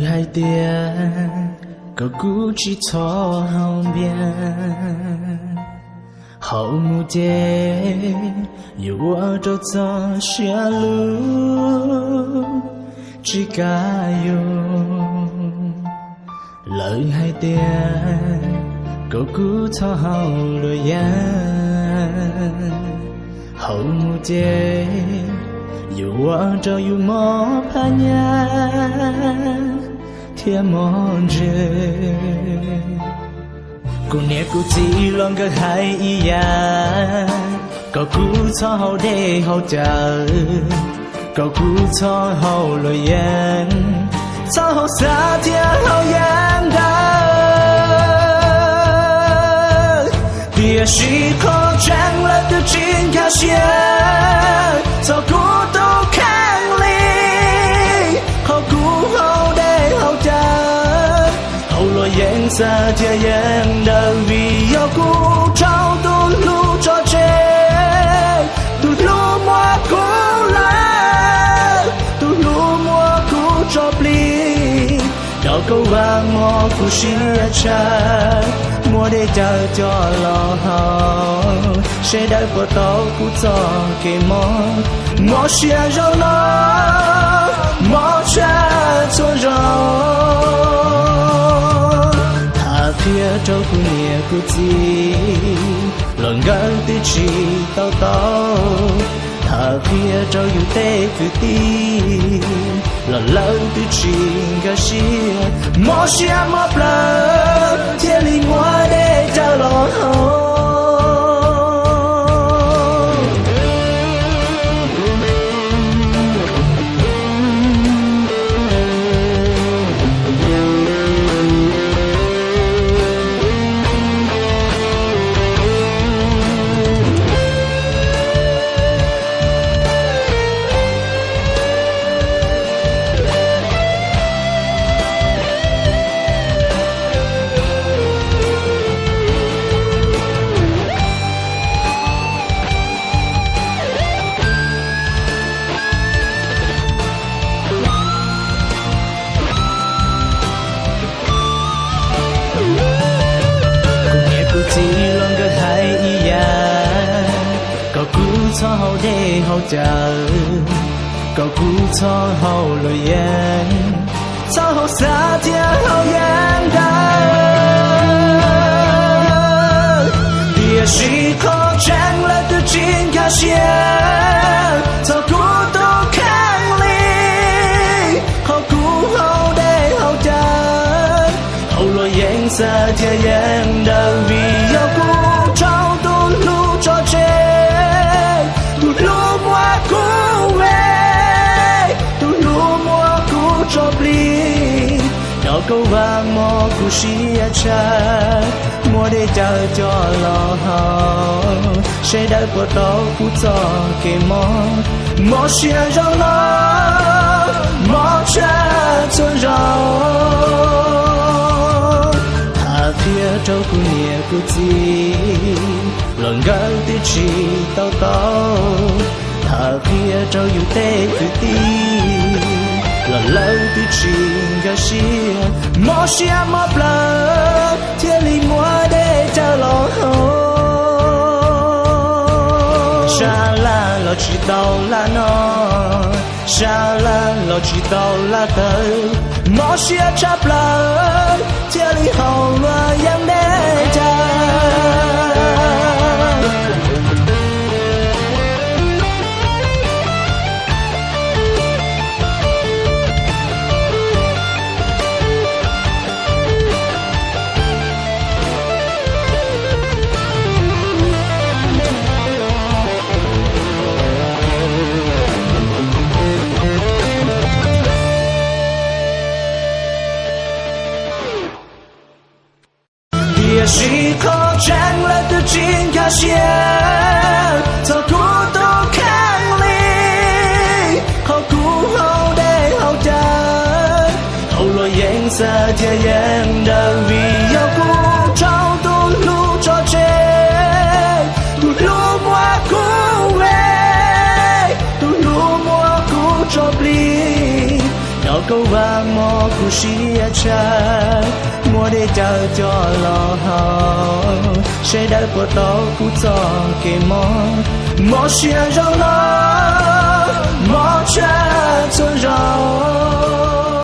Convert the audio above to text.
hai tia, có cú chỉ cho hồng biên hậu mu chê, yêu ở chỗ cho xia lu. Chỉ cả yêu. Lời hai tia, có cú cho hậu rồi ya. Hậu mu chê, yêu ở chỗ yêu mò pa nha thiên mòn rê cô nè cô chỉ lòng cái hai iya có cú cho hậu để hậu chờ. Có cú cho hậu lời yên cho hậu xa thiên hậu yên đời địa chỉ khó chẳng là từ trên cả xe cho cú yên xa thiên đời vì yêu cú trao tu lu cho chê tu lu mua cú la tu lu mua cú cho pli đó câu vàng mò cú mua để chờ cho lo sẽ đợi bữa tao cú cho cái mò mò xia rau nó mò cha cho rau cú nia cú chi lần gần tư chi tao tao thà phía trâu yêu tê cứ ti lần lần tư chi gà xia mò xia mò plơ thiên lý ngoa để cho cho hậu để hậu chờ có cú cho hậu lời yên cho hậu xa thiên hậu yên đời địa chỉ khó chẳng là từ trên cả xe cho cú tô khang ly hậu cú hậu để hậu chờ hậu lo yên xa thiên yên đời câu vàng mò cú xia cha. Mua để chờ cho lo hao sẽ đã có tao cú cho kề mò mò xia cho lo mò cha cho rau. À, Thà phía trâu cú nhẹ cú chi, lần gần tư chi tao tao. À, Thà phía trâu yêu tê cứ ti lần lâu tư chi gà xia mơ plơ lý mua để chờ lo hao Sha la lo chỉ tao là nó Sha la lo chỉ tao là tớ Mò chắp lỡ Chia lý hậu mà yang để chờ. Địa chỉ khó chẳng là từ trên cả xe cho cú tô khang ly hậu cú hậu để hậu chờ hậu lo yên xa thiên yên đời vì yêu cú trao tu lu cho chê tu lu mua cú về tu lu mua cú cho pli đó câu vàng ta mò cú xí cha mua để chờ cho lo hao sẽ đợi của tao cú cho kề mò mò xia rau nó mò cha cho rau